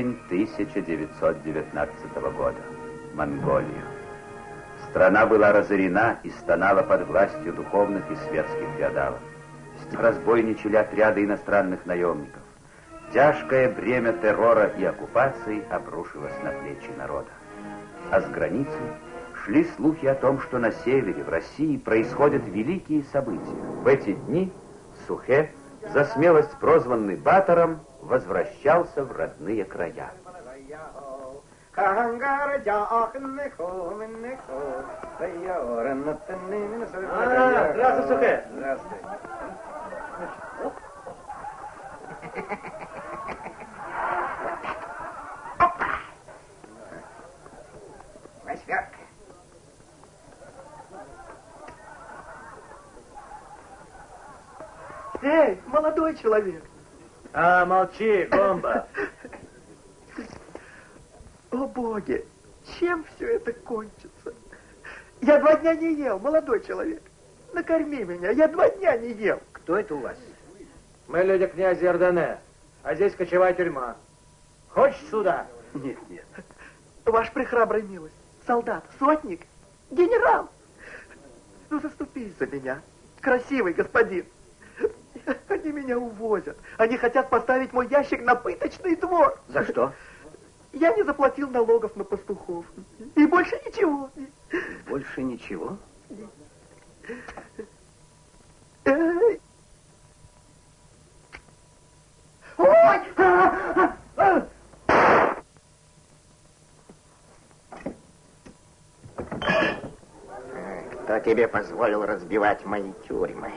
Осень 1919 года. Монголия. Страна была разорена и стонала под властью духовных и светских феодалов. Разбойничали отряды иностранных наемников. Тяжкое бремя террора и оккупации обрушилось на плечи народа. А с границы шли слухи о том, что на севере, в России, происходят великие события. В эти дни Сухе, за смелость прозванный Батором, возвращался в родные края. Здравствуй, Сухе. Здравствуй. Восьмерка. Эй, молодой человек. А, молчи, бомба. О, боги, чем все это кончится? Я два дня не ел, молодой человек. Накорми меня, я два дня не ел. Кто это у вас? Мы люди князя Иордане, а здесь кочевая тюрьма. Хочешь сюда? Нет, нет. Ваш прихрабрый милость, солдат, сотник, генерал. Ну, заступись за меня, красивый господин. Они меня увозят. Они хотят поставить мой ящик на пыточный двор. За что? Я не заплатил налогов на пастухов. И больше ничего. Больше ничего? Ой! Кто тебе позволил разбивать мои тюрьмы?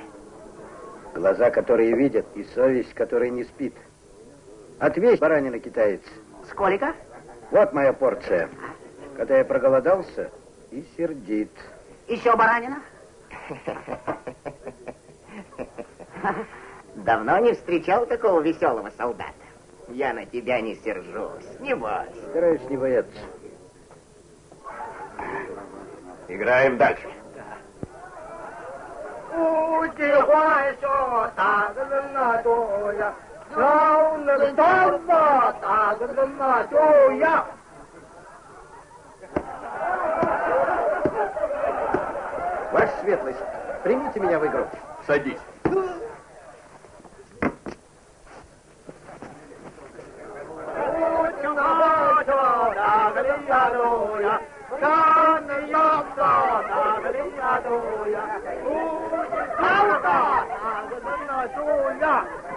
Глаза, которые видят, и совесть, которая не спит. Отвесь, баранина китаец. Сколько? Вот моя порция. Когда я проголодался и сердит. Еще баранина? Давно не встречал такого веселого солдата. Я на тебя не сержусь, не бойся. Стараюсь не бояться. Играем дальше. 不计欢笑，打个人啊多呀，让那个当嘛，打个人啊多呀。 Ваша светлость, примите меня в игру. Садись.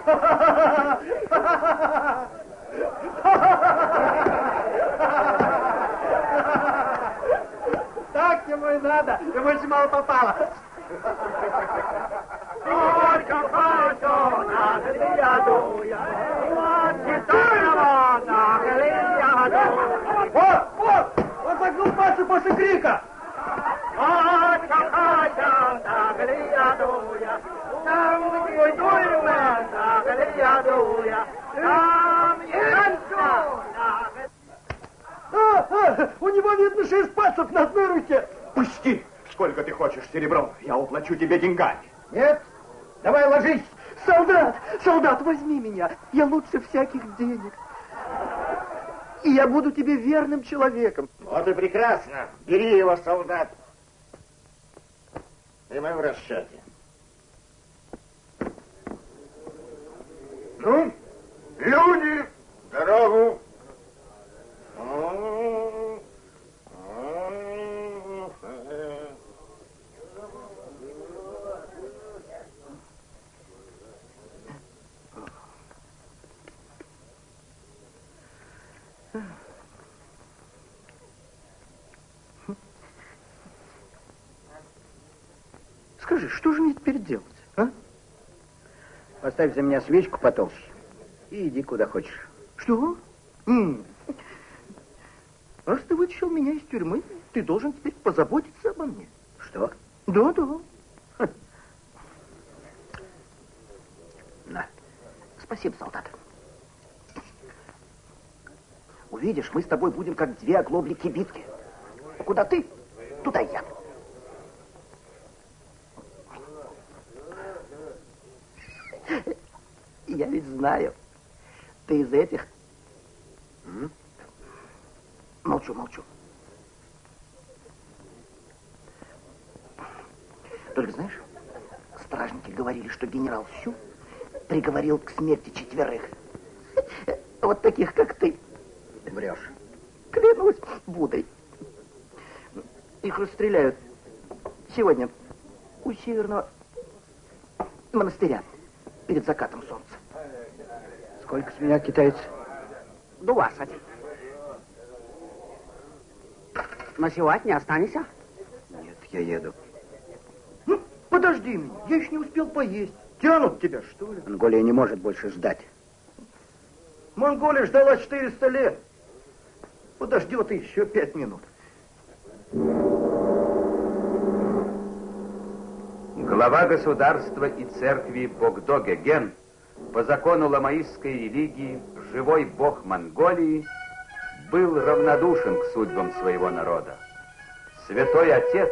Так ему и надо, ему очень мало попало. Вот, вот, он загнул пальцы после крика. Серебром? Я уплачу тебе деньгами. Нет? Давай ложись. Солдат, солдат, возьми меня. Я лучше всяких денег. И я буду тебе верным человеком. Вот и прекрасно. Бери его, солдат. И мы в расчете. Ну, люди, дорогу. Скажи, что же мне теперь делать, а? Поставь за меня свечку потолще. И иди куда хочешь. Что? М. Раз ты вытащил меня из тюрьмы, ты должен теперь позаботиться обо мне. Что? Да, да. На. Спасибо, солдат. Увидишь, мы с тобой будем как две оглобли кибитки. Куда ты, туда я. Я ведь знаю, ты из этих, Молчу, молчу. Только знаешь, стражники говорили, что генерал Сю приговорил к смерти четверых. Вот таких, как ты. Врешь. Клянусь Будой. Их расстреляют сегодня у северного монастыря перед закатом солнца. Сколько с меня китайцев? Двадцать. Ночевать не останешься? Нет, я еду. Ну, подожди меня, я еще не успел поесть. Тянут тебя, что ли? Монголия не может больше ждать. Монголия ждала 400 лет. Подождет еще пять минут. Глава государства и церкви Богдоге Ген по закону ламаистской религии живой бог Монголии был равнодушен к судьбам своего народа. Святой Отец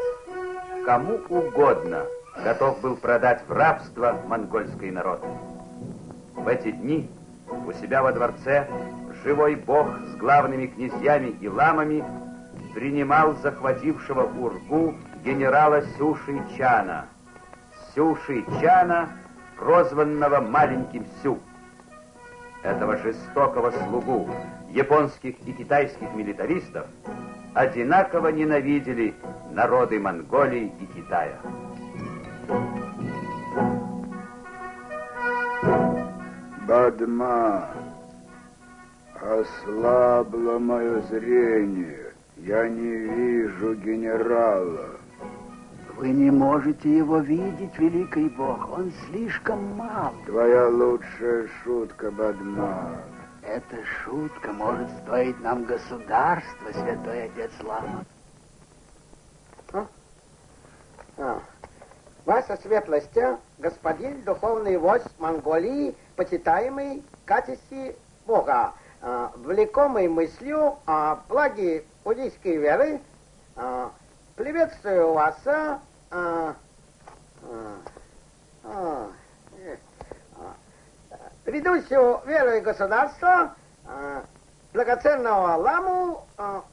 кому угодно готов был продать в рабство монгольский народ. В эти дни у себя во дворце живой бог с главными князьями и ламами принимал захватившего Ургу генерала Сюши Чана. Сюши Чана, прозванного маленьким Сю. Этого жестокого слугу японских и китайских милитаристов одинаково ненавидели народы Монголии и Китая. Бадма, ослабло мое зрение. Я не вижу генерала. Вы не можете его видеть, великий бог. Он слишком мал. Твоя лучшая шутка, Бадма. Эта шутка может стоить нам государства, святой отец Лама. А. Ваша светлость, господин духовный вождь Монголии, почитаемый в качестве Бога, а, влекомый мыслью о благе буддийской веры, а, приветствую вас, а, а, а, а, ведущую веру и государства, а, драгоценного ламу а,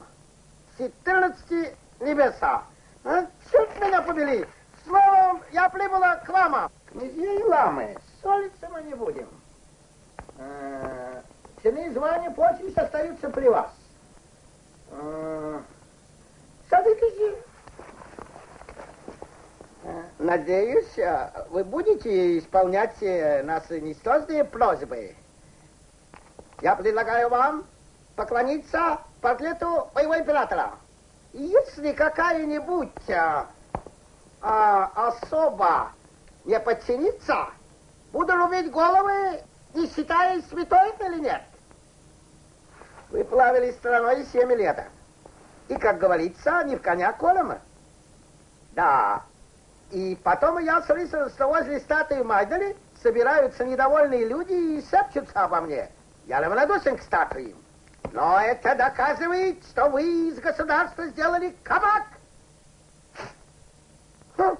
14 небеса. А? Черт меня побери! Словом, я прибыла к ламам. Князья и ламы, ссориться мы не будем. Э, Цены звания почвы остаются при вас. Э, Садитесь. Надеюсь, э, вы будете исполнять э, наши несложные просьбы. Я предлагаю вам поклониться портрету моего императора. Если какая-нибудь а, а, особа не подчинится, буду рубить головы, не считая, святой или нет. Вы плавали страной семь лет. И, как говорится, не в коня колема. Да. И потом я слышал, что возле статуи Майдали собираются недовольные люди и шепчутся обо мне. Я равнодушен к статуям. Но это доказывает, что вы из государства сделали кабак. Хм.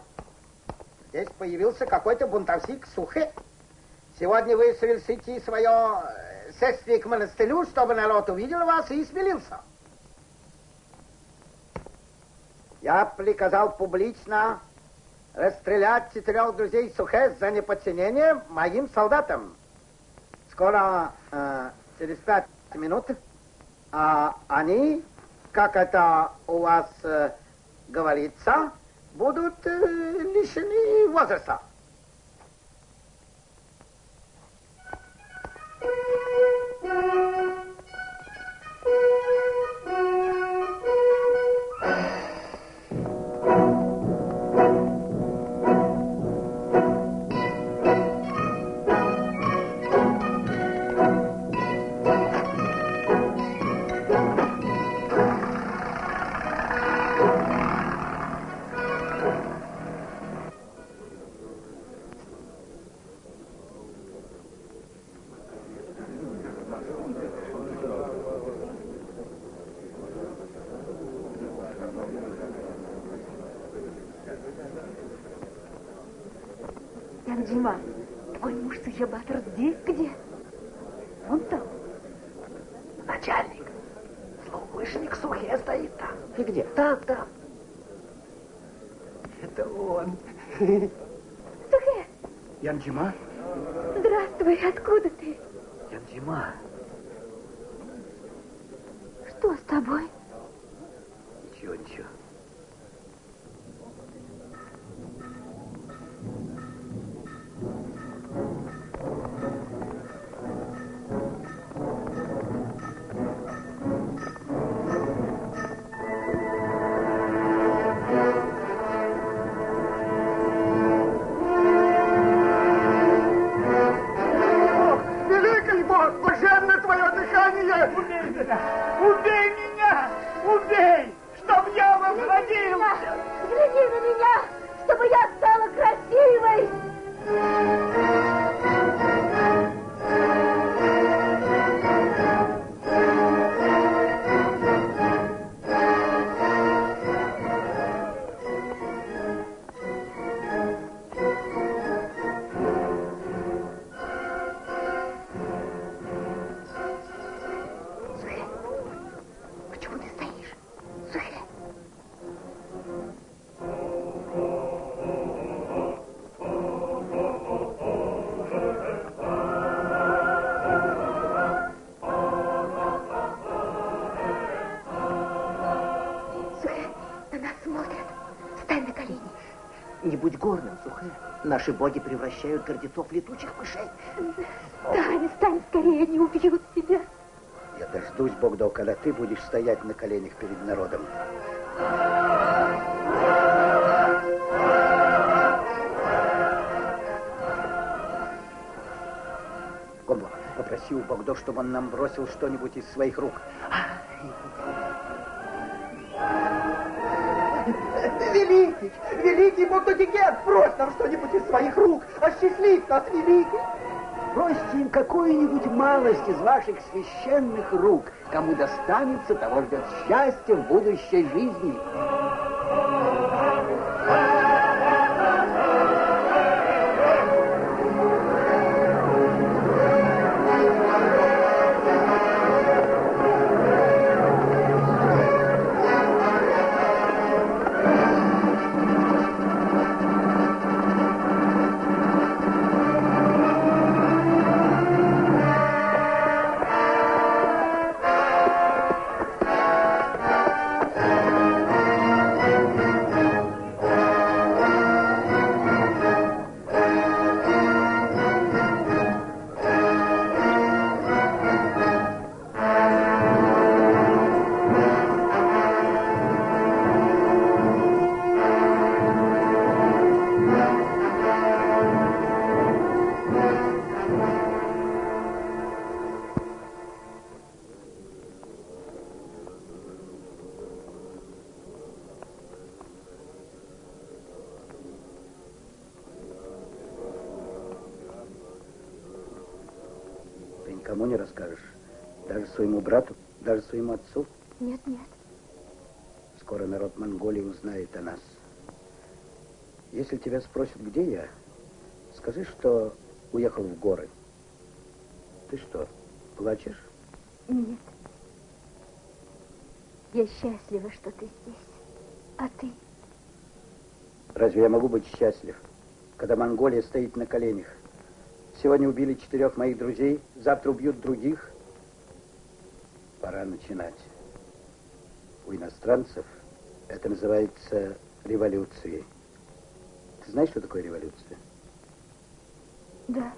Здесь появился какой-то бунтовщик Сухе. Сегодня вы совершите свое э, шествие к монастырю, чтобы народ увидел вас и смелился. Я приказал публично расстрелять четырех друзей Сухе за неподчинение моим солдатам. Скоро, э, через пять минут, а они, как это у вас э, говорится, будут э, лишены возраста. Танджима, твой муж Сахибатор здесь где? Вон там. Начальник. Злоумышленник Сухе стоит там. И где? Там, там. Это он. Сухе, Янджима? Наши боги превращают гордецов в летучих мышей. Стань, стань скорее, они убьют тебя. Я дождусь, Богдо, когда ты будешь стоять на коленях перед народом. Гомбо, попроси у Богдо, чтобы он нам бросил что-нибудь из своих рук. Великий, великий Мотодигет, брось нам что-нибудь из своих рук, осчастливь нас, великий. Бросьте им какую-нибудь малость из ваших священных рук. Кому достанется, того ждет счастье в будущей жизни. Своему отцу. Нет, нет. Скоро народ Монголии узнает о нас. Если тебя спросят, где я, скажи, что уехал в горы. Ты что, плачешь? Нет. Я счастлива, что ты здесь. А ты? Разве я могу быть счастлив, когда Монголия стоит на коленях? Сегодня убили четырех моих друзей, завтра убьют других. Пора начинать. У иностранцев это называется революцией. Ты знаешь, что такое революция? Да.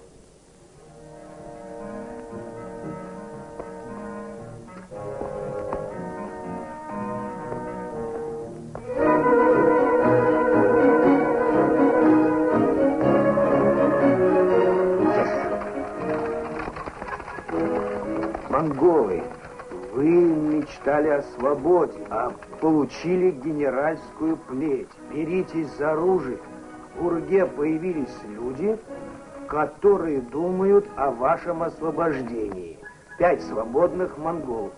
Мечтали о свободе, а получили генеральскую плеть. Беритесь за оружие. В Урге появились люди, которые думают о вашем освобождении. Пять свободных монголов.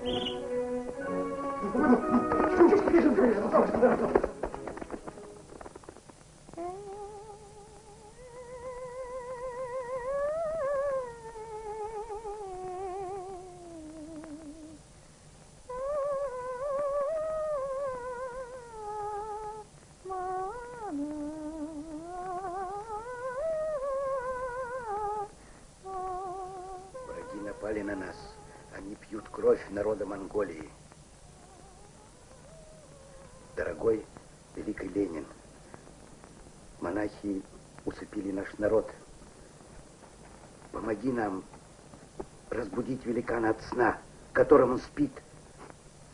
Великана от сна, в котором он спит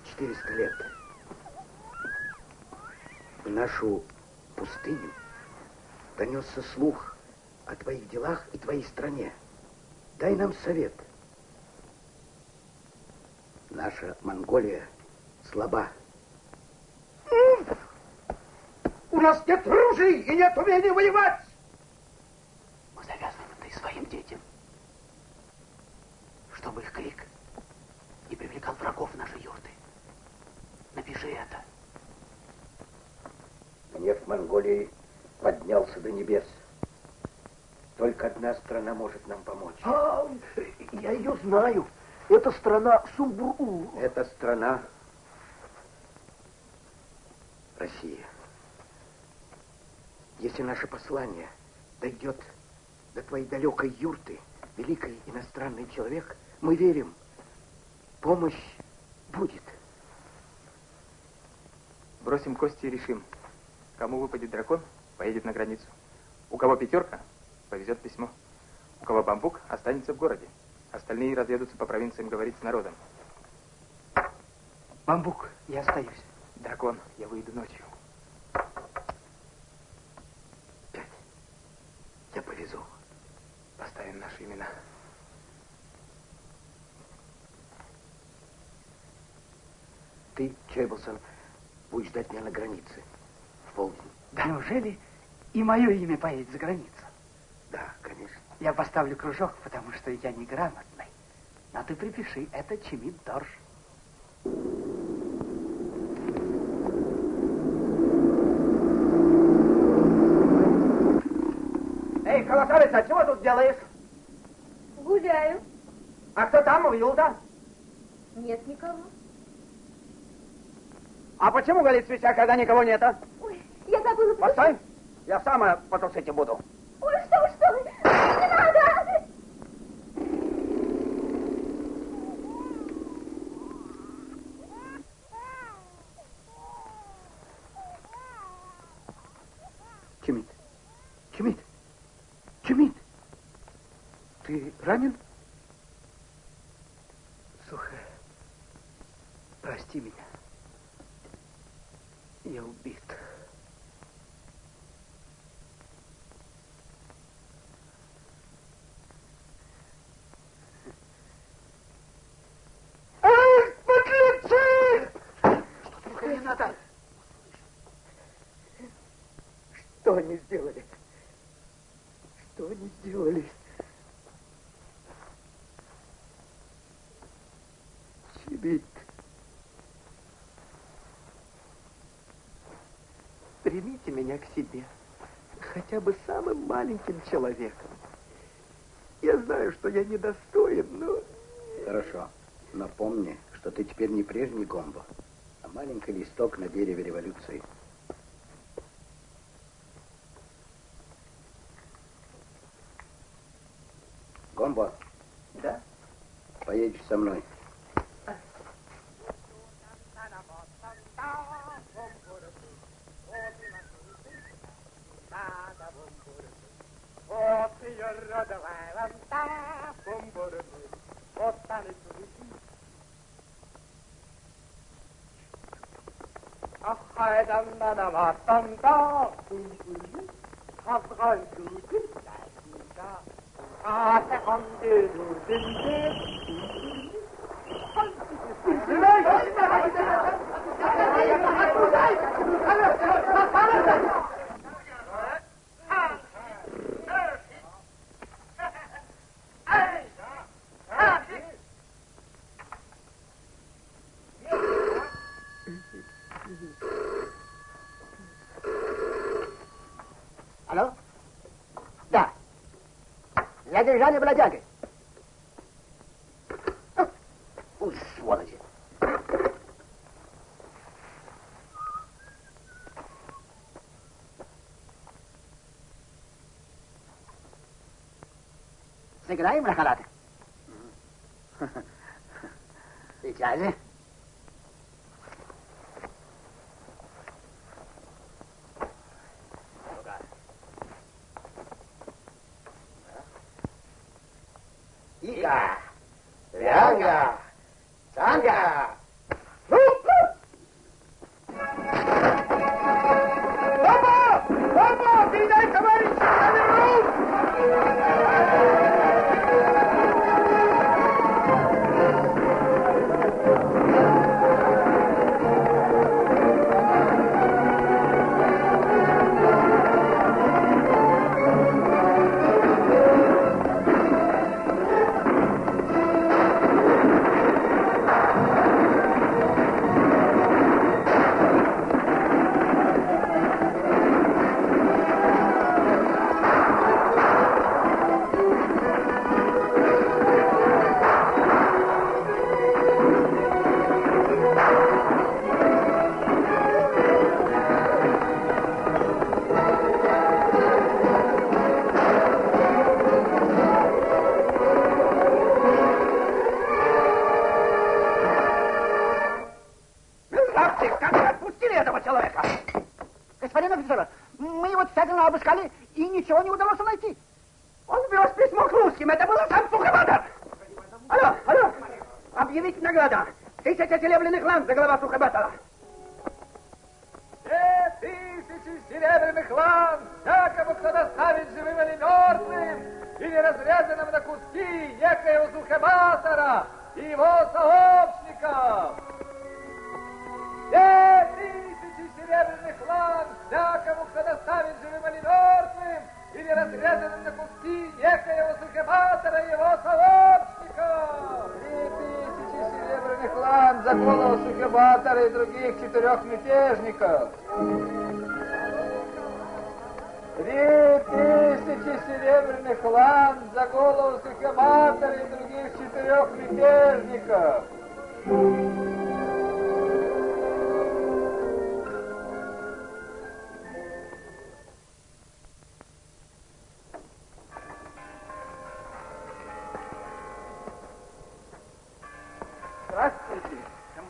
400 лет. В нашу пустыню донесся слух о твоих делах и твоей стране. Дай нам совет. Наша Монголия слаба. У нас нет ружей и нет умения воевать! Мы завязываем это и своим детям, чтобы их крик не привлекал врагов в наши юрты. Напиши это. Гнев Монголии поднялся до небес. Только одна страна может нам помочь. А, я ее знаю. Это страна Сумбуру. Это страна Россия. Если наше послание дойдет до твоей далекой юрты, великий иностранный человек, мы верим, помощь будет. Бросим кости и решим. Кому выпадет дракон, поедет на границу. У кого пятерка, повезет письмо. У кого бамбук, останется в городе. Остальные разъедутся по провинциям говорить с народом. Бамбук, я остаюсь. Дракон, я выйду ночью. Пять. Я повезу. Поставим наши имена. Ты, Чейблсон, будешь ждать меня на границе полдень. Да неужели и мое имя поедет за границу? Да, конечно. Я поставлю кружок, потому что я неграмотный. Но ты припиши, это Чемит Дорж. Эй, колосалица, чего тут делаешь? Гуляю. А кто там, Юлда? Нет никого. А почему горит свеча, когда никого нет, а? Ой, я забыла... Постой, я сама потушить буду. Ой, что вы, что вы? Не надо! Чемит. Чемит. Чемит. Ты ранен? Сухо. Прости меня. Я убит. Эх, подлецы! Надо. Что они сделали? Что они сделали? Чебит. Примите меня к себе. Хотя бы самым маленьким человеком. Я знаю, что я недостоин, но... Хорошо. Но помни, что ты теперь не прежний Гомбо, маленький листок на дереве революции. Гомбо, Да? поедешь со мной. ただまったんか。Держания бродяги. Уй, сволочи. Сыграем на халаты? Сейчас же. Danke. Серебряных лан за голова Сухобатора.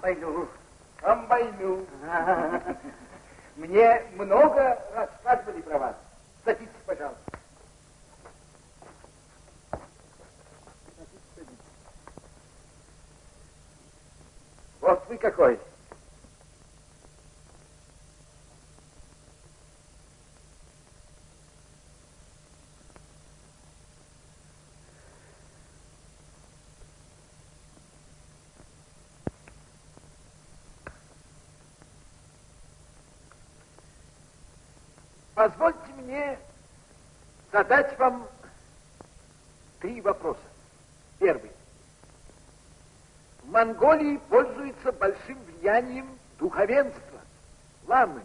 Камбайну. Комбайну. Мне много рассказывали про вас. Садитесь, пожалуйста. Вот вы какой. Позвольте мне задать вам три вопроса. Первый. В Монголии пользуется большим влиянием духовенства, ламы.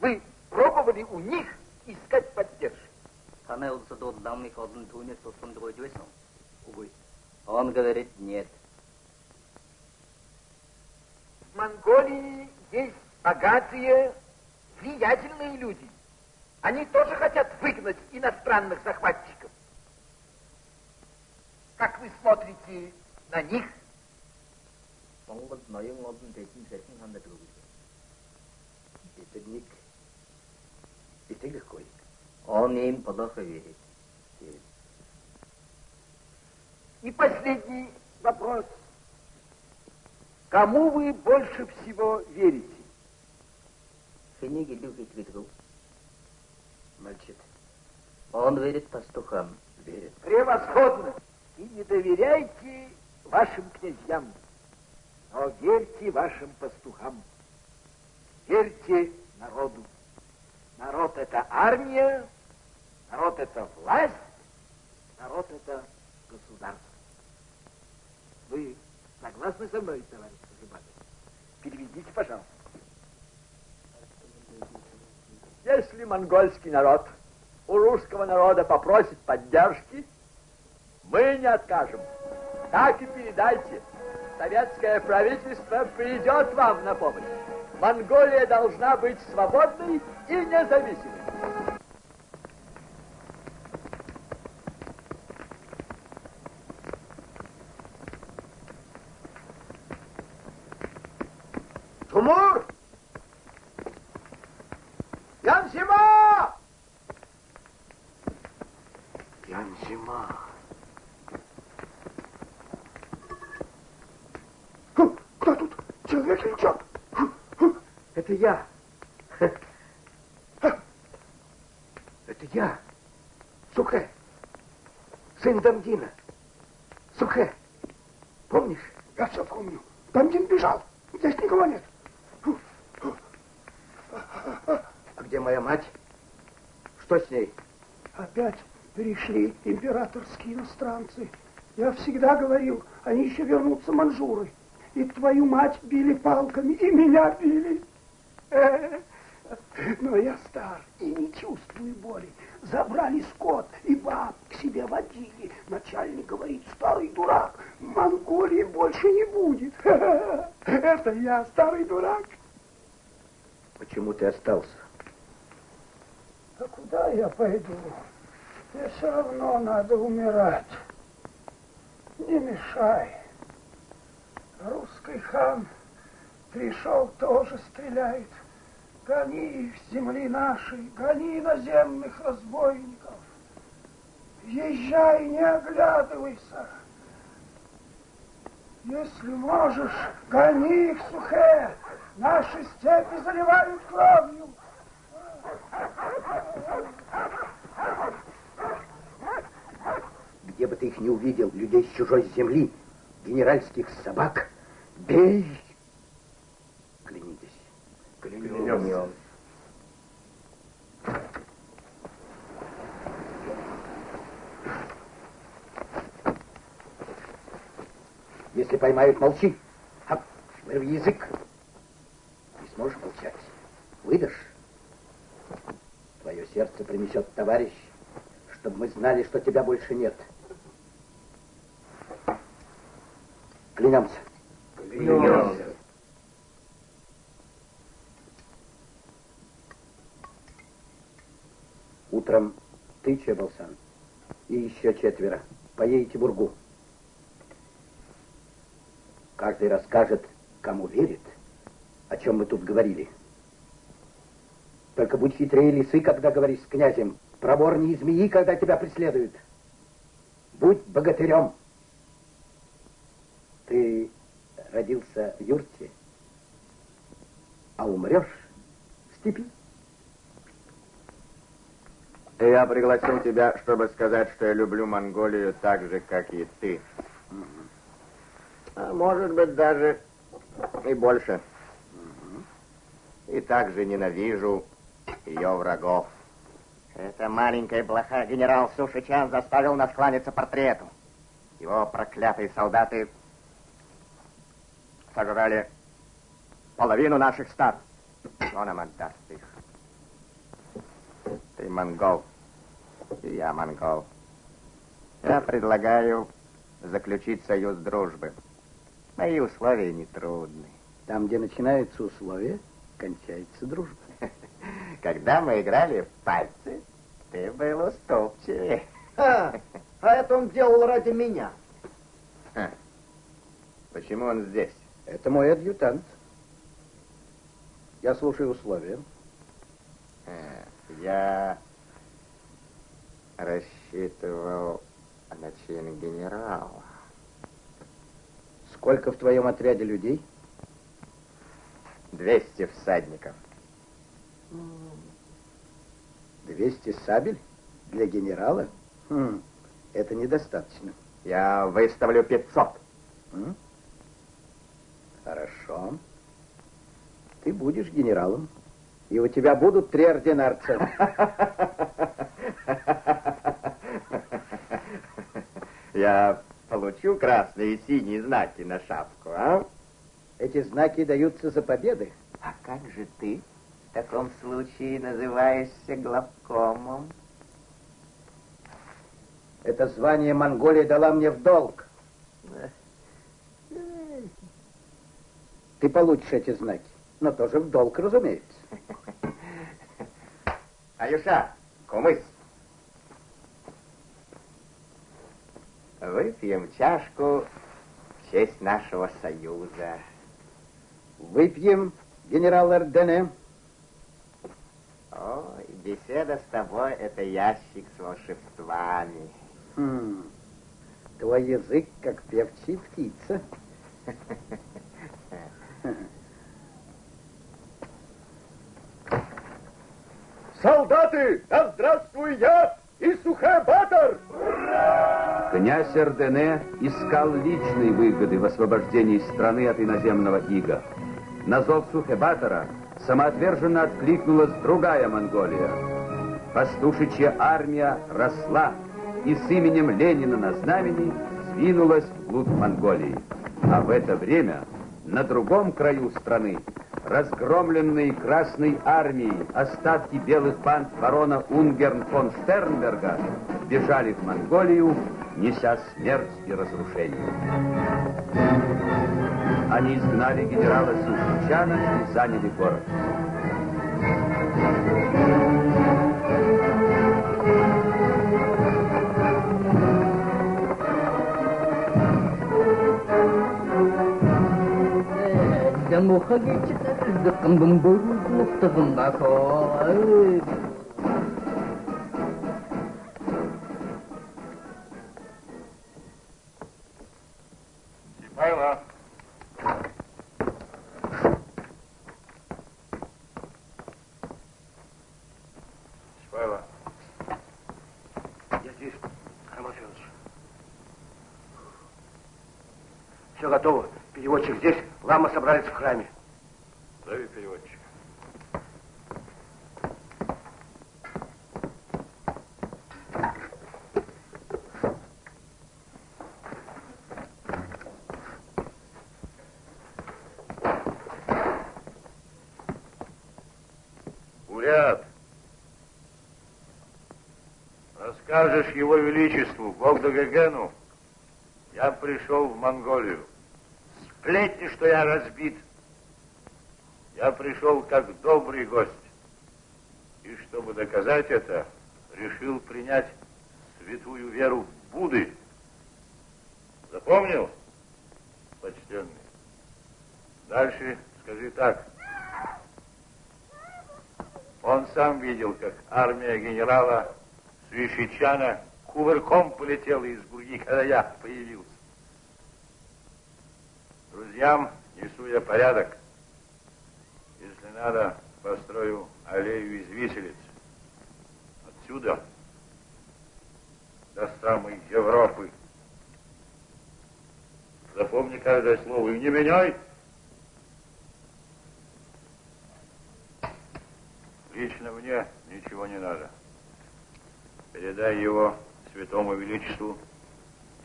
Вы пробовали у них искать поддержки? Понравился данный ходный тунец, что он другой Увы. Он говорит нет. В Монголии есть богатые, влиятельные люди. Они тоже хотят выгнать иностранных захватчиков. Как вы смотрите на них? Монгол ноён олон дэдэн сахин хандаад өгөх. Эцэг нэг итгэхгүй. Он им плохо верит. И последний вопрос. Кому вы больше всего верите? Хэнийг илүү хэлгээд? Мальчик. Он верит пастухам. Верит. Превосходно. И не доверяйте вашим князьям, но верьте вашим пастухам. Верьте народу. Народ это армия, народ это власть, народ это государство. Вы согласны со мной, товарищ Зубатов? Переведите, пожалуйста. Если монгольский народ у русского народа попросит поддержки, мы не откажем. Так и передайте. Советское правительство придет вам на помощь. Монголия должна быть свободной и независимой. Тумур! Янзима! Янзима. Кто тут? Человек или черт? Это я. Это я. Сухэ. Сын Дамдина. Сухэ. Помнишь? Я все помню. Дамдин бежал. Здесь никого нет. А где моя мать? Что с ней? Опять перешли императорские иностранцы. Я всегда говорил, они еще вернутся манжуры. И твою мать били палками, и меня били. Но я стар и не чувствую боли. Забрали скот и баб к себе водили. Начальник говорит, старый дурак, Монголии больше не будет. Это я, старый дурак. Почему ты остался? А куда я пойду? Мне все равно надо умирать. Не мешай. Русский хан пришел, тоже стреляет. Гони их с земли нашей, гони иноземных разбойников. Езжай, не оглядывайся. Если можешь, гони их, Сухе. Наши степи заливают кровью. Где бы ты их не увидел, людей с чужой земли, генеральских собак, бей! Клянитесь. Клянемся. Если поймают, молчи. Хап, вырви язык. Не сможешь молчать. Выдашь. Твое сердце принесет товарищ, чтобы мы знали, что тебя больше нет. Клянемся. Ты, Чебалсан, и еще четверо поедете в Ургу. Каждый расскажет, кому верит, о чем мы тут говорили. Только будь хитрее лисы, когда говоришь с князем, проворнее змеи, когда тебя преследуют. Будь богатырем. Ты родился в юрте, а умрешь в степи. Я пригласил тебя, чтобы сказать, что я люблю Монголию так же, как и ты. А может быть, даже и больше. И также ненавижу ее врагов. Эта маленькая блоха генерал Сушичан заставил нас кланяться портрету. Его проклятые солдаты сожрали половину наших стад. Он нам отдаст их. Ты монгол, я монгол. Я предлагаю заключить союз дружбы. Мои условия нетрудны. Там, где начинаются условия, кончается дружба. Когда мы играли в пальцы, ты был уступчивее. А, а это он делал ради меня. Ха. Почему он здесь? Это мой адъютант. Я слушаю условия. Э, Я рассчитывал на чин генерала. Сколько в твоем отряде людей? 200 всадников. 200 сабель для генерала? Хм, это недостаточно. Я выставлю 500. М? Хорошо. Ты будешь генералом, и у тебя будут три ординарца. Я получу красные и синие знаки на шапку, а? Эти знаки даются за победы. А как же ты в таком случае называешься главкомом? Это звание Монголия дала мне в долг. Ты получишь эти знаки, но тоже в долг, разумеется. Аюша, кумыс. Выпьем чашку в честь нашего союза. Выпьем Генерал Эрдене. Ой, беседа с тобой — это ящик с волшебствами. Хм, твой язык, как певчая птица. Солдаты, да здравствуй я и Сухэ-Батор! Князь Эрдене искал личной выгоды в освобождении страны от иноземного ига. На зов Сухэ-Батора самоотверженно откликнулась другая Монголия. Пастушичья армия росла и с именем Ленина на знамени двинулась вглубь Монголии. А в это время на другом краю страны разгромленные Красной армией остатки белых банд барона Унгерн фон Штернберга бежали в Монголию, неся смерть и разрушение. Они изгнали генерала Сушичана и заняли город. 내 못하게 짓다를 듣금 둥 벌고 굽다금 나고 Лама собрались в храме. Зови переводчика. Уряд, расскажешь его величеству, Богдагагену, я пришел в Монголию. Сплетни, что я разбит. Я пришел как добрый гость. И чтобы доказать это, решил принять святую веру Будды. Запомнил, почтенный? Дальше скажи так. Он сам видел, как армия генерала Свищичана кувырком полетела из Бурги, когда я появился. Друзьям несу я порядок. Если надо, построю аллею из виселиц. Отсюда до самой Европы. Запомни каждое слово и не меняй. Лично мне ничего не надо. Передай его святому величеству.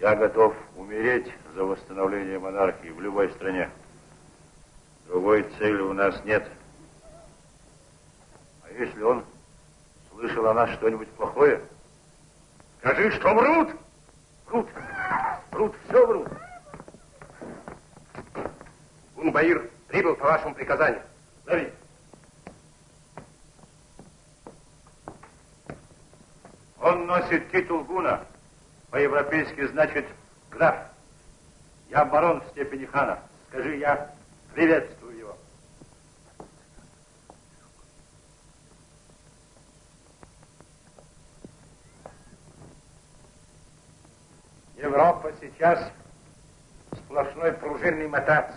Я готов умереть за восстановление монархии в любой стране. Другой цели у нас нет. А если он слышал о нас что-нибудь плохое, скажи, что врут! Врут! Врут, все врут! Гунбаир прибыл по вашему приказанию. Зови. Он носит титул гуна. По-европейски значит граф. Я барон в степени хана. Скажи, я приветствую его. Европа сейчас сплошной пружинный мотац.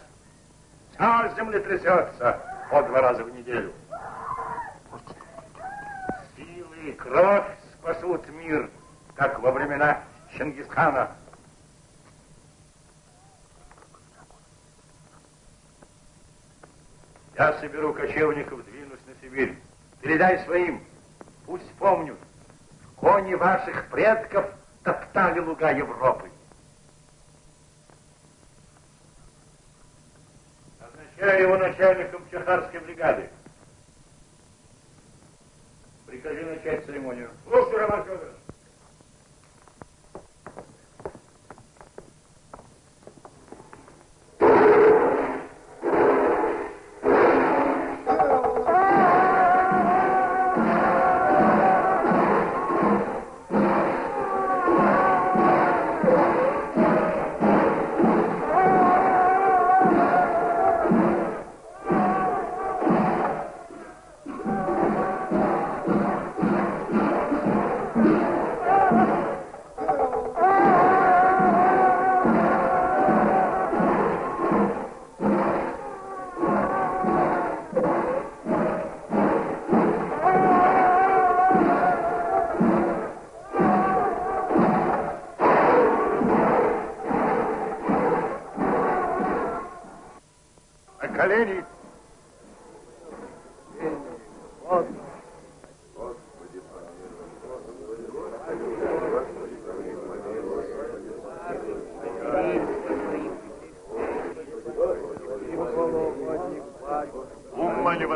Вся землетрясется по два раза в неделю. Силы и кровь спасут мир, как во времена Чингисхана. Я соберу кочевников, двинусь на Сибирь. Передай своим, пусть помнят, кони ваших предков топтали луга Европы. Назначаю его начальником Чехарской бригады. Прикажи начать церемонию. Слушай, Роман Федорович.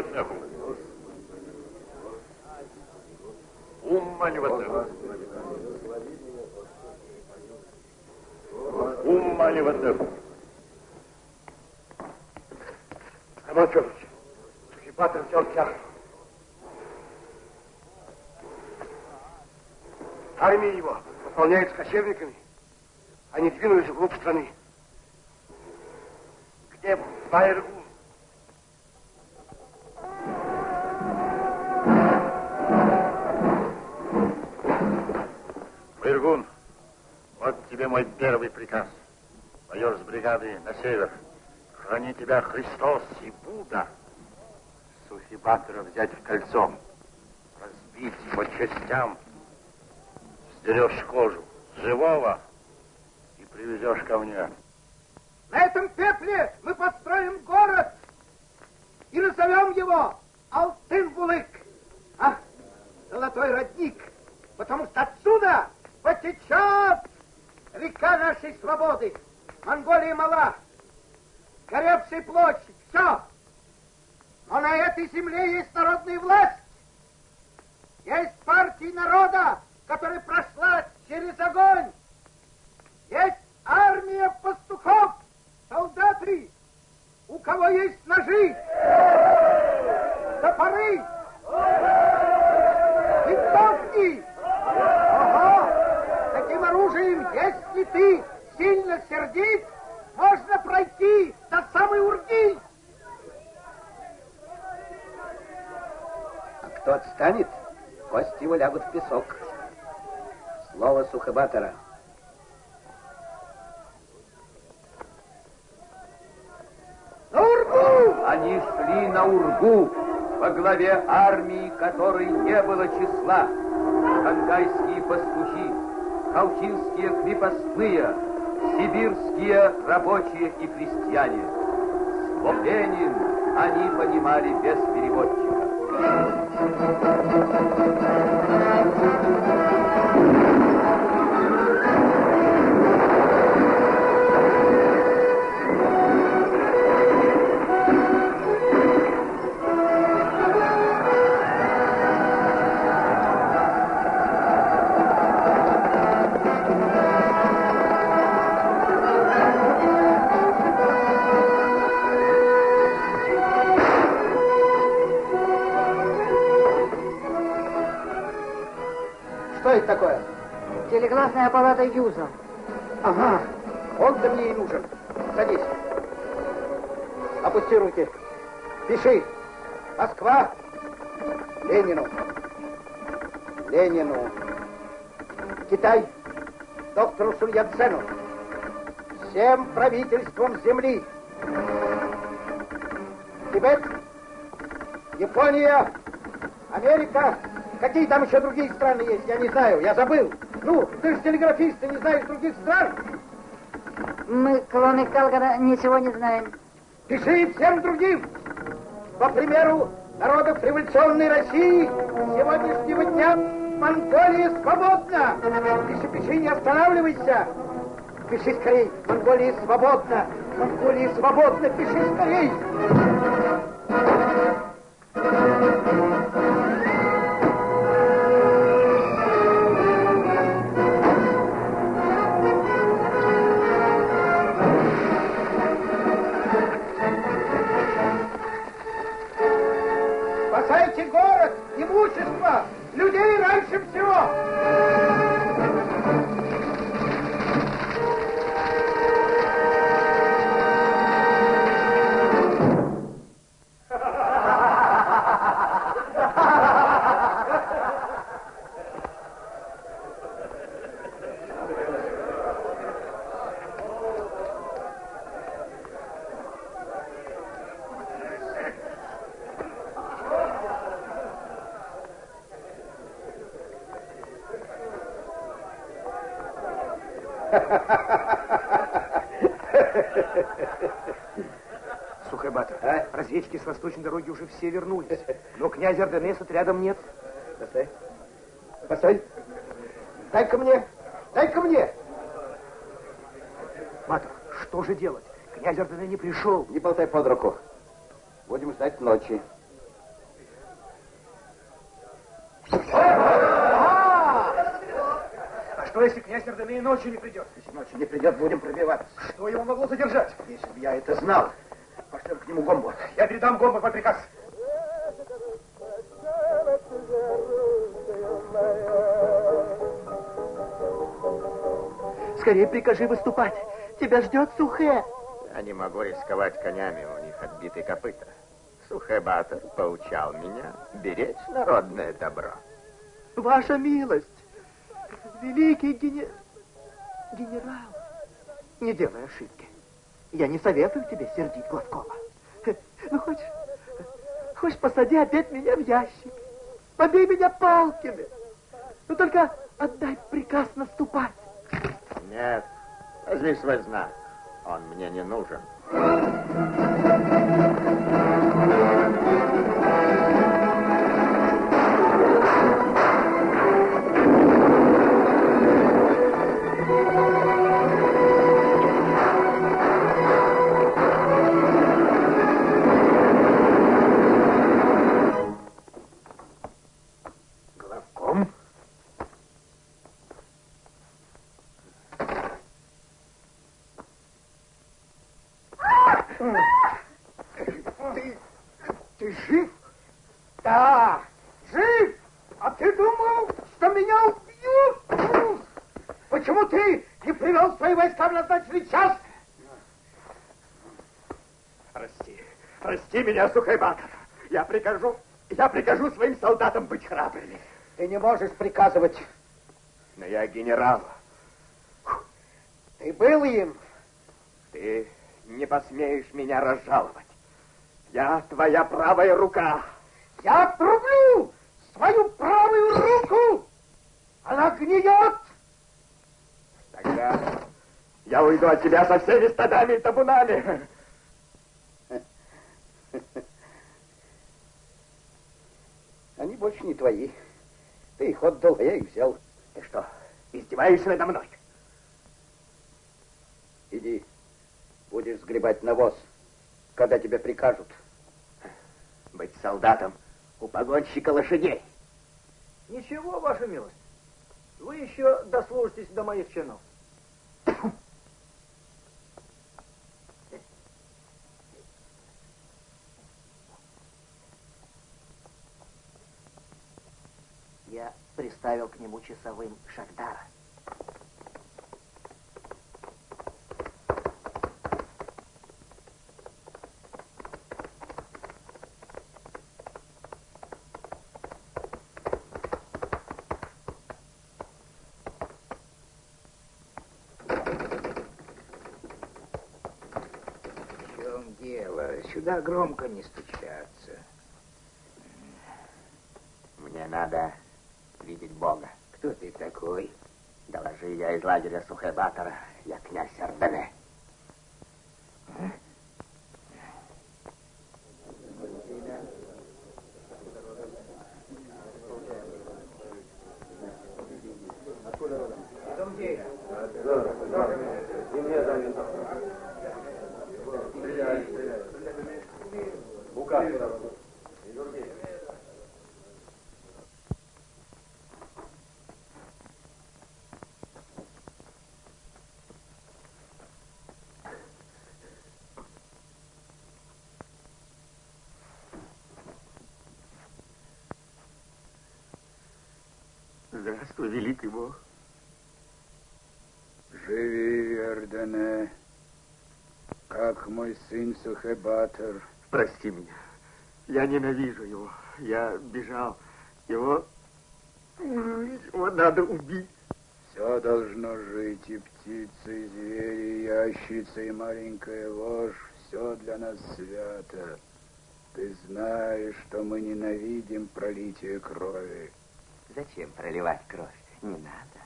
Ватнеху. Умма не ватнеху. Роман Федорович, Сухипатов взял тяг. Армия его пополняется кочевниками. Они двинулись вглубь страны. Где Байргун? Вот тебе мой первый приказ. Майор с бригады на север. Храни тебя Христос и Будда. Сухибатора взять в кольцо. Разбить по частям. Сдерешь кожу живого и привезешь ко мне. На этом пепле мы построим город и назовем его Алтын-Булык. А, золотой родник, потому что отсюда потечет река нашей свободы. Монголия мала, горевшая площадь, все. Но на этой земле есть народная власть. Есть партия народа, которая прошла через огонь. Есть армия пастухов, солдаты, у кого есть ножи, топоры, винтовки. Ага, таким оружием, если ты сильно сердит, можно пройти до самой Урги. А кто отстанет, кости его лягут в песок. Слово Сухобатора. На Ургу! Они шли на Ургу во главе армии, которой не было числа. Хангайские пастухи, колчинские крепостные, сибирские рабочие и крестьяне. Слово Ленин они понимали без переводчика. Аппарат Юза. Ага, он-то мне и нужен. Садись. Опусти руки. Пиши. Москва. Ленину. Ленину. Китай. Доктору Суньяцену. Всем правительствам земли. Тибет. Япония. Америка. Какие там еще другие страны есть, я не знаю, я забыл. Ну, ты же телеграфист, ты не знаешь других стран. Мы, кроме Калгара, ничего не знаем. Пиши всем другим. По примеру народов революционной России, с сегодняшнего дня Монголия свободна. Пиши, пиши, не останавливайся. Пиши скорей. Монголия свободна. Монголия свободна. Пиши скорей. Спасайте раньше всего. Но князя Орденеса рядом нет. Постой. Постой. Дай-ка мне. Дай-ка мне. Матер, что же делать? Князь Ордене не пришел. Не болтай под руку. Будем ждать ночи. А что, если князь Ордене и ночью не придет? Если ночью не придет, будем пробиваться. Что его могло задержать? Если бы я это знал, пошлем к нему гомбу. Я передам гомбу под приказ. Скорее прикажи выступать. Тебя ждет Сухе. Я не могу рисковать конями, у них отбитые копыта. Сухебатор поучал меня беречь народное добро. Ваша милость, великий гене... генерал, не делай ошибки. Я не советую тебе сердить Глазкова. Ну, хочешь, хочешь, посади опять меня в ящик. Побей меня палками. Ну, только отдай приказ наступать. Нет, возьми свой знак. Он мне не нужен. Ты жив? Да, жив. А ты думал, что меня убьют? Почему ты не привел свои войска в назначенный час? Прости, прости меня, Сухайбатор. Я прикажу, я прикажу своим солдатам быть храбрыми. Ты не можешь приказывать. Но я генерал. Ты был им. Ты не посмеешь меня разжаловать. Я твоя правая рука. Я отрублю свою правую руку. Она гниет. Тогда я уйду от тебя со всеми стадами и табунами. Они больше не твои. Ты их отдал, а я их взял. Ты что, издеваешься надо мной? Иди, будешь сгребать навоз, когда тебе прикажут. Быть солдатом у погонщика лошадей. Ничего, ваша милость. Вы еще дослужитесь до моих чинов. Я приставил к нему часовым Шагдара. В чем дело? Сюда громко не стучаться. Мне надо видеть Бога. Кто ты такой? Доложи, я из лагеря Сухебатора. Я князь Ордене. Здравствуй, великий Бог. Живи, Ордене, как мой сын Сухебатор. Прости меня. Я ненавижу его. Я бежал. Его... Его надо убить. Все должно жить, и птицы, и звери, и ящица, и маленькая ложь. Все для нас свято. Ты знаешь, что мы ненавидим пролитие крови. Зачем проливать кровь? Не надо.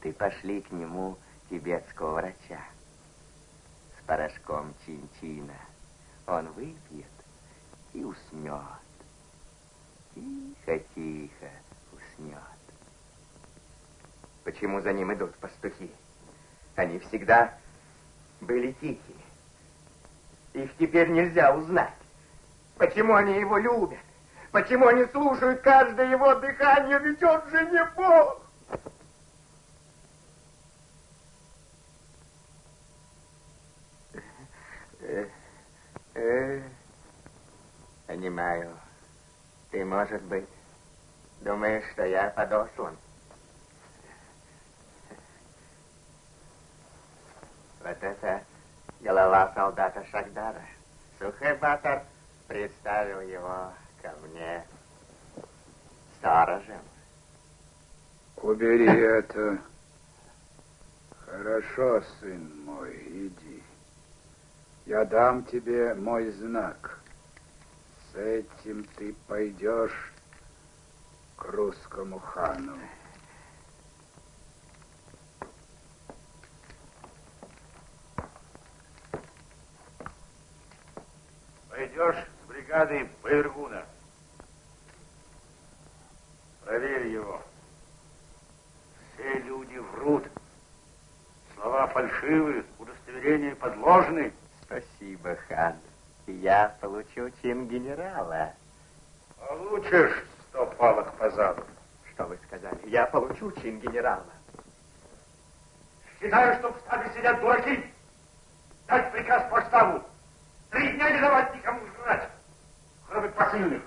Ты пошли к нему тибетского врача с порошком чин-чина. Он выпьет и уснет. Тихо-тихо уснет. Почему за ним идут пастухи? Они всегда были тихие. Их теперь нельзя узнать. Почему они его любят? Почему они слушают каждое его дыхание? Ведь он же не Бог! Понимаю. Ты, может быть, думаешь, что я подослан? Вот это голова солдата Шагдара. Сухебатор представил его ко мне сторожем. Убери это. Хорошо, сын мой, иди. Я дам тебе мой знак. С этим ты пойдешь к русскому хану. Пойдешь с бригадой Байргуна. Проверь его. Все люди врут. Слова фальшивые, удостоверения подложны. Спасибо, хан. Я получу чин генерала. Получишь сто палок по заду. Что вы сказали? Я получу чин генерала. Считаю, что в штабе сидят дураки. Дать приказ по штабу. Три дня не давать никому Robert Pasini.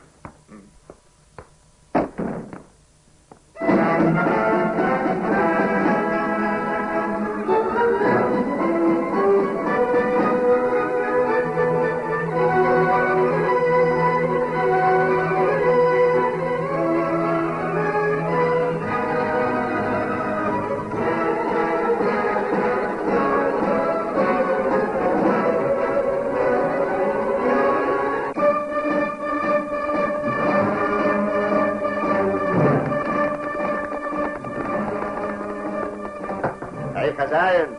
Хозяин,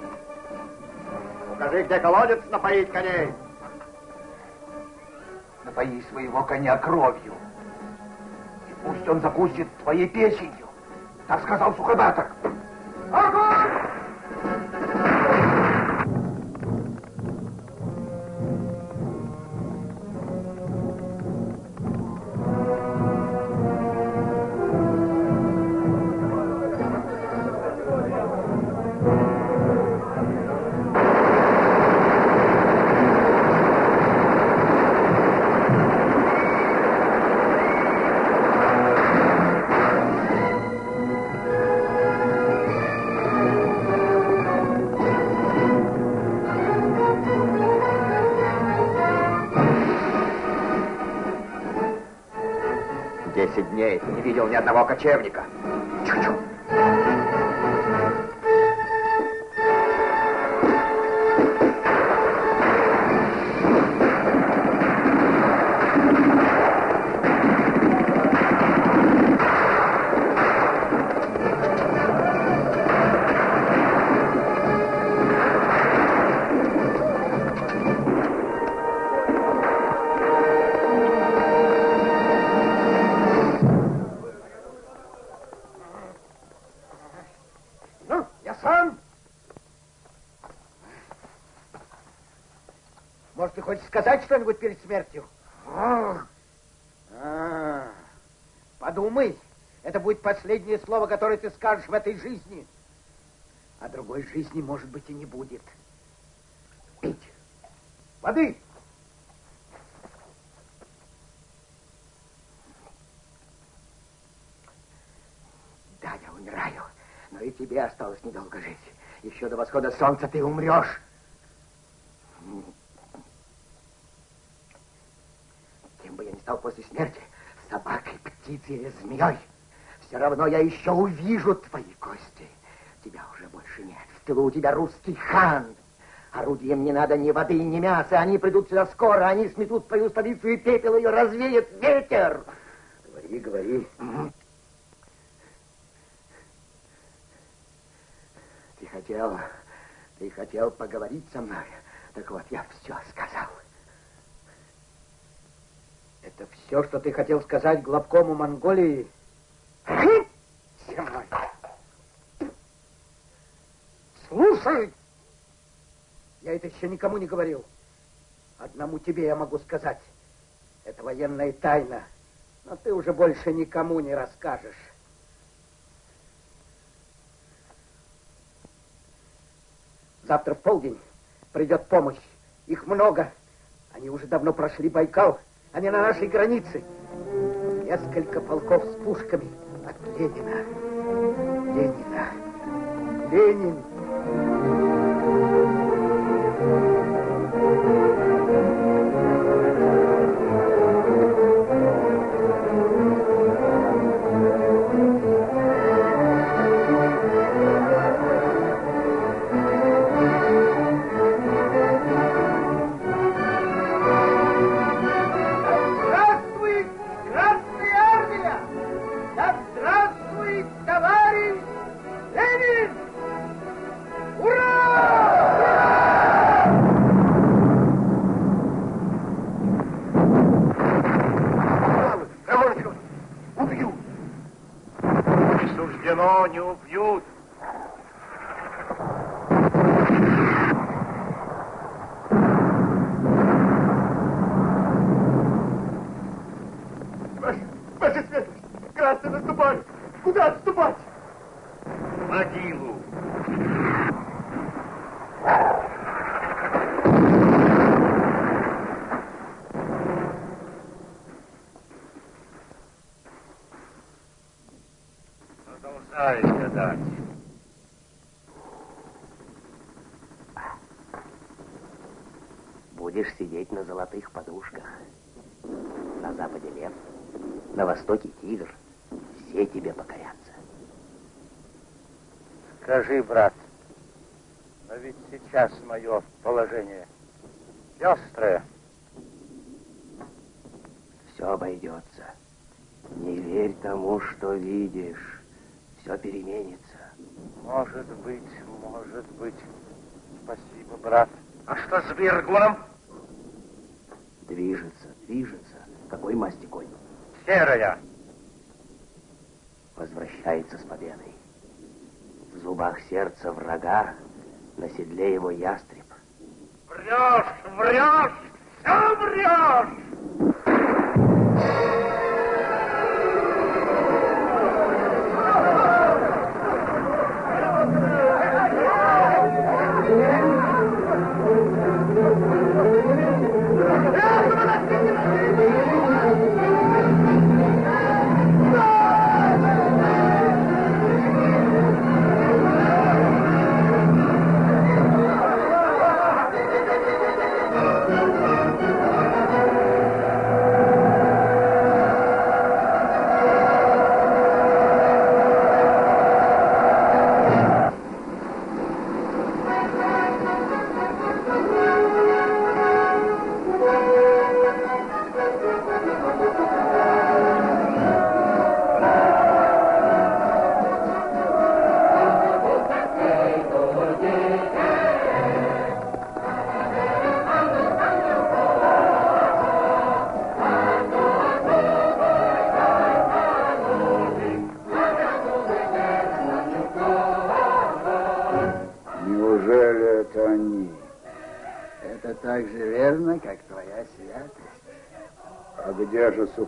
укажи, где колодец напоить коней. Напои своего коня кровью. И пусть он закусит твоей печенью. Так сказал Сухобатор. Одного кочевника. Чу-чу. Сказать что-нибудь перед смертью? А, подумай. Это будет последнее слово, которое ты скажешь в этой жизни. А другой жизни, может быть, и не будет. Пить. Воды. Да, я умираю. Но и тебе осталось недолго жить. Еще до восхода солнца ты умрешь. Кем бы я ни стал после смерти, собакой, или змеей, все равно я еще увижу твои кости. Тебя уже больше нет. В тылу у тебя русский хан. Орудием не надо ни воды, ни мяса. Они придут сюда скоро. Они сметут твою столицу и пепел ее развеет ветер. Говори, говори. Ты хотел, ты хотел поговорить со мной. Так вот, я все сказал. Все, что ты хотел сказать главкому Монголии... Земной. Слушай! Я это еще никому не говорил. Одному тебе я могу сказать. Это военная тайна. Но ты уже больше никому не расскажешь. Завтра в полдень придет помощь. Их много. Они уже давно прошли Байкал. Они на нашей границе. Несколько полков с пушками от Ленина. Ленина. Ленин. Золотых подушках. На западе лев, на востоке тигр. Все тебе покорятся. Скажи, брат, но ведь сейчас мое положение пестрое. Все обойдется. Не верь тому, что видишь. Все переменится. Может быть, может быть. Спасибо, брат. А что с Вергуном?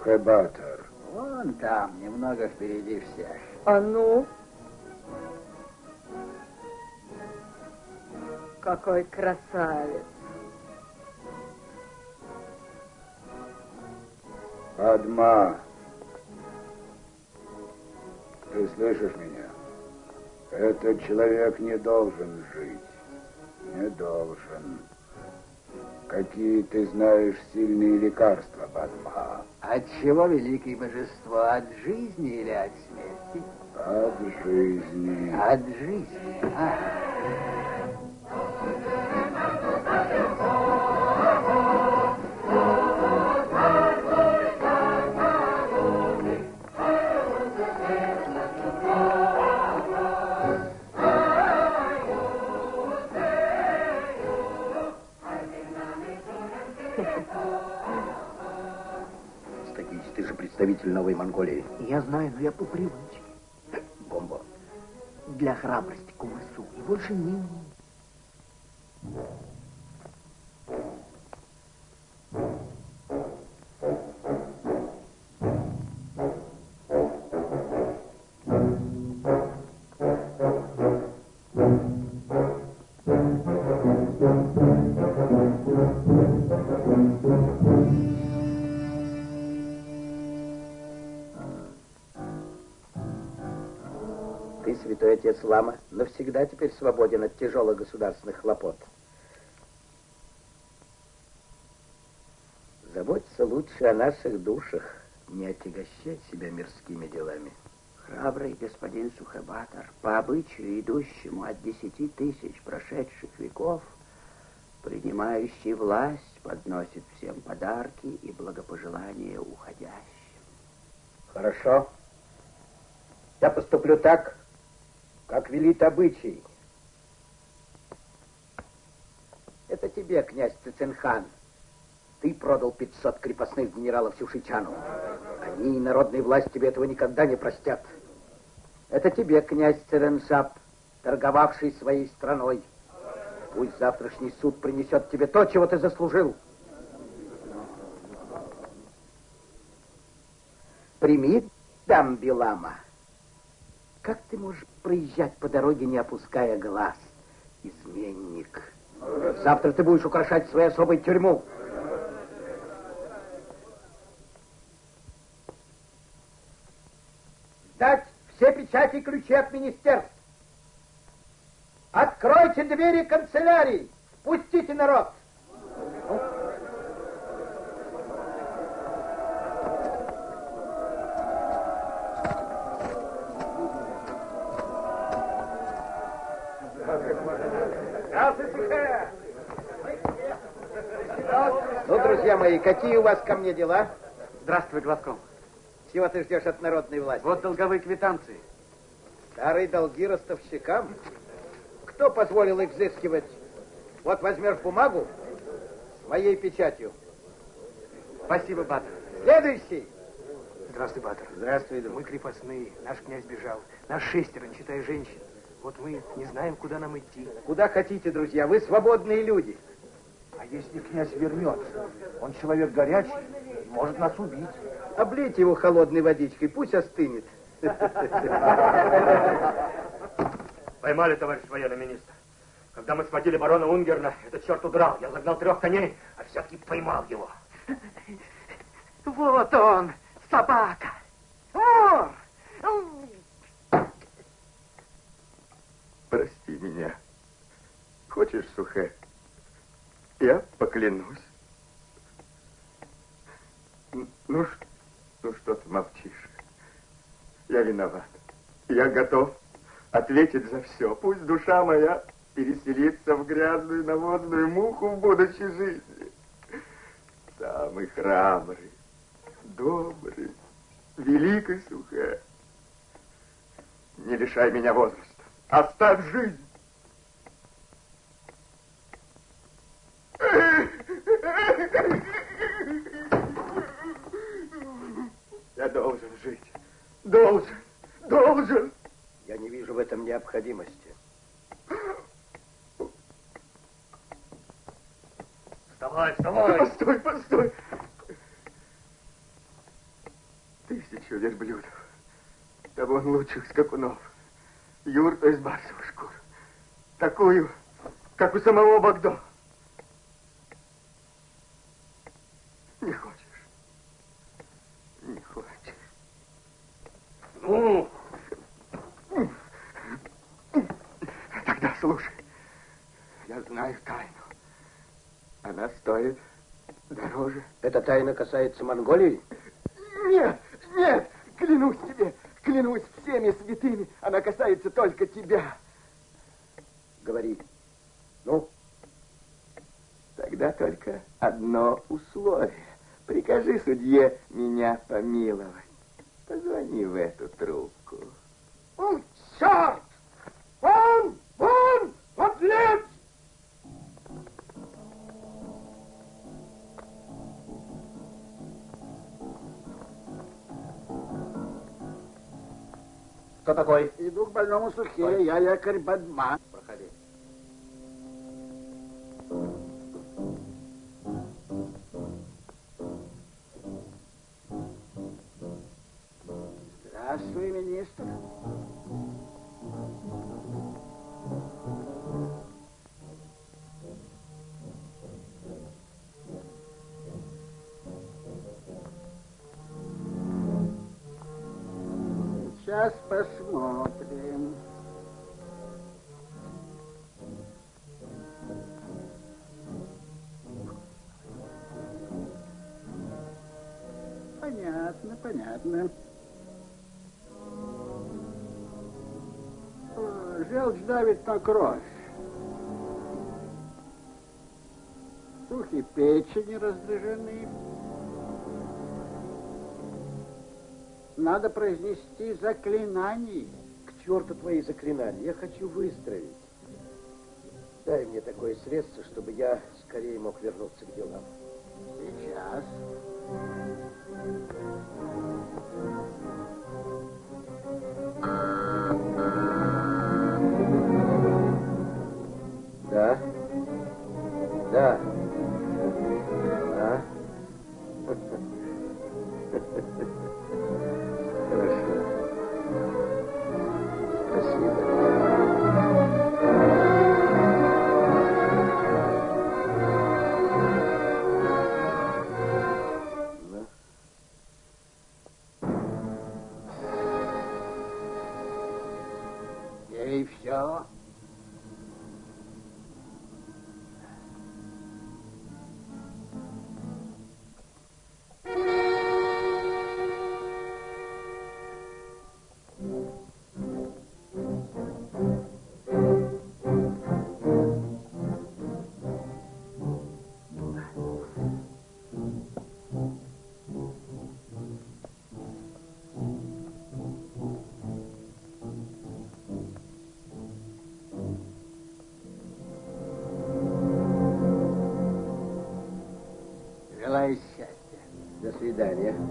Сухайбатор? Вон там, немного впереди всех. А ну? Какой красавец. Адма, ты слышишь меня? Этот человек не должен жить. Не должен. Какие ты знаешь сильные лекарства, чего великие божество от жизни или от смерти? От жизни. От жизни, а. Thank you. Остатись, ты же представитель Новой Монголии. Я знаю, но я по привычке. Бомбо. Для храбрости кумасу. И больше ни. Отец Лама, навсегда теперь свободен от тяжелых государственных хлопот. Заботься лучше о наших душах, не отягощай себя мирскими делами. Храбрый господин Сухобатор, по обычаю, идущему от десяти тысяч прошедших веков, принимающий власть, подносит всем подарки и благопожелания уходящим. Хорошо. Я поступлю так, как велит обычай. Это тебе, князь Цицинхан. Ты продал 500 крепостных генералов Сюшичану. Они и народная власть тебе этого никогда не простят. Это тебе, князь Цереншап, торговавший своей страной. Пусть завтрашний суд принесет тебе то, чего ты заслужил. Прими Дамбилама. Как ты можешь проезжать по дороге, не опуская глаз? Изменник. Завтра ты будешь украшать свою особую тюрьму. Сдать все печати и ключи от министерств. Откройте двери канцелярии. Пустите народ. Ну, друзья мои, какие у вас ко мне дела? Здравствуй, Глазком. Чего ты ждешь от народной власти? Вот долговые квитанции. Старые долги ростовщикам? Кто позволил их взыскивать? Вот возьмешь бумагу с моей печатью. Спасибо, Батор. Следующий. Здравствуй, Батор. Здравствуй, друг. Мы крепостные, наш князь бежал. Наш шестеро, не считая женщин. Вот мы не знаем, куда нам идти. Куда хотите, друзья, вы свободные люди. А если князь вернется? Он человек горячий, может нас убить. Облейте его холодной водичкой, пусть остынет. Поймали, товарищ военный министр. Когда мы схватили барона Унгерна, этот черт удрал. Я загнал трех коней, а все-таки поймал его. Вот он, собака. Вор! Прости меня. Хочешь, Сухэ? Я поклянусь. Ну, ну что ты молчишь? Я виноват. Я готов ответить за все. Пусть душа моя переселится в грязную навозную муху в будущей жизни. Самый храбрый, добрый, великий Сухэ. Не лишай меня возраста. Оставь жизнь. Я должен жить. Должен. Должен. Я не вижу в этом необходимости. Вставай, вставай. Постой, постой. Тысячу верблюдов. Табун лучших скакунов. Юрту из барсовой шкуры. Такую, как у самого Багдо. Не хочешь? Не хочешь. Ну, Тогда слушай. Я знаю тайну. Она стоит дороже. Эта тайна касается Монголии? Нет, нет, клянусь тебе, клянусь всеми святыми, она касается только тебя. Говори. Ну? Тогда только одно условие. Прикажи судье меня помиловать. Позвони в эту трубку. О, черт! Кто такой? Иду к больному Сухе, я лекарь Бадман. Проходи. Здравствуй, Понятно. О, Желчь давит на кровь. Сухи печени раздражены. Надо произнести заклинание. К черту твои заклинания. Я хочу выздороветь. Дай мне такое средство, чтобы я скорее мог вернуться к делам. Сейчас. Thank you. До свидания. Антим.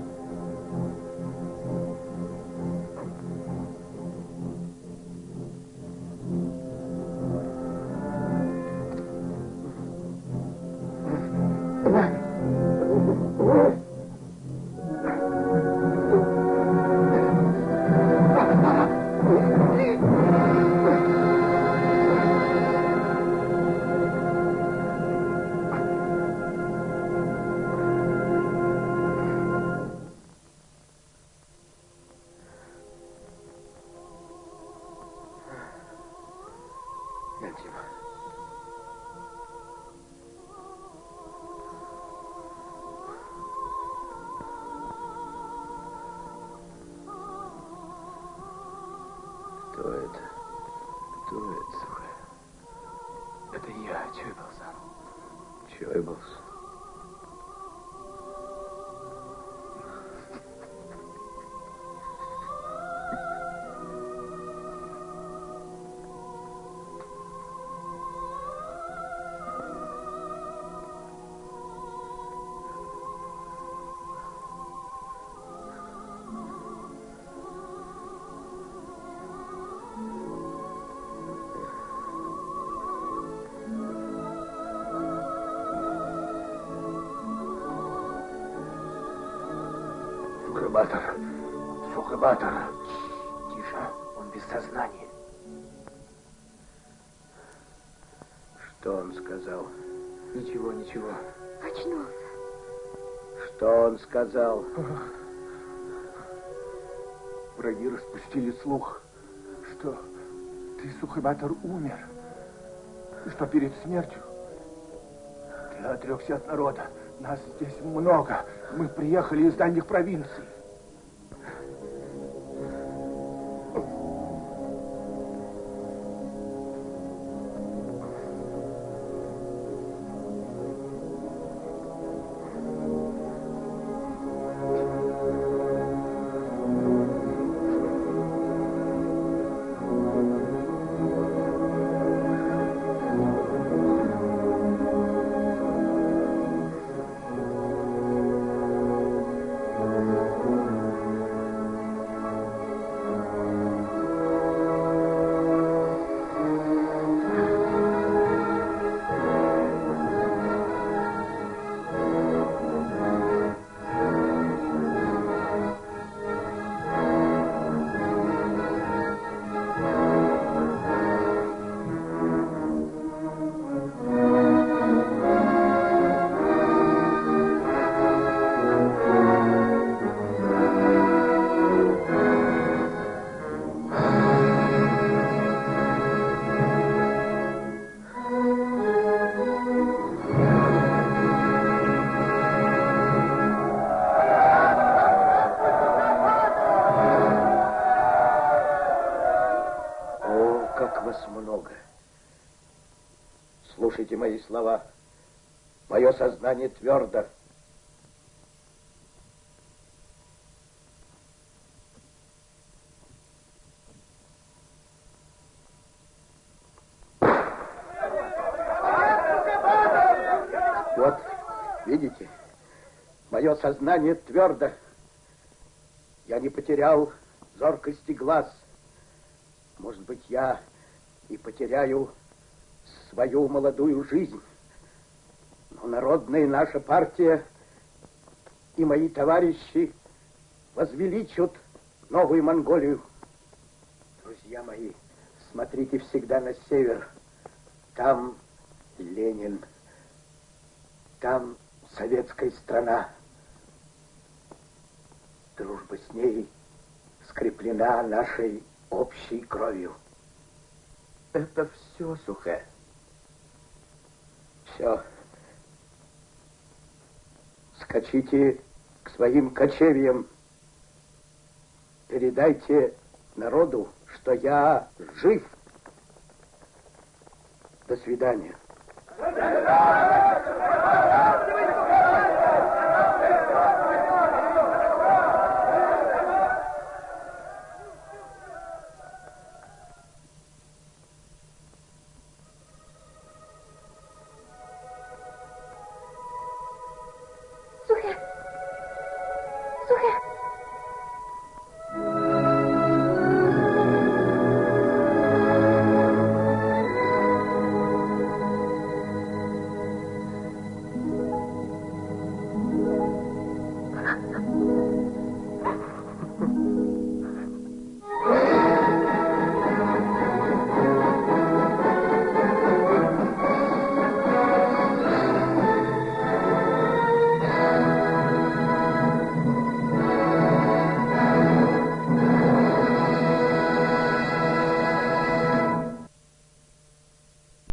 Кто это? Кто это, сука? Это я, Чойблс. Сухобатор. Сухобатор. Тише, он без сознания. Что он сказал? Ничего, ничего. Очнулся. Что он сказал? Враги распустили слух, что ты, Сухобатор, умер. И что перед смертью ты отрекся от народа. Нас здесь много. Мы приехали из дальних провинций. Мои слова. Мое сознание твердо. Вот, видите, мое сознание твердо. Я не потерял зоркости глаз. Может быть, я и потеряю свою молодую жизнь. Но народная наша партия и мои товарищи возвеличат новую Монголию. Друзья мои, смотрите всегда на север. Там Ленин, там советская страна. Дружба с ней скреплена нашей общей кровью. Это все, Сухе. Все. Скачите к своим кочевьям. Передайте народу, что я жив. До свидания. Сухе! Сухе!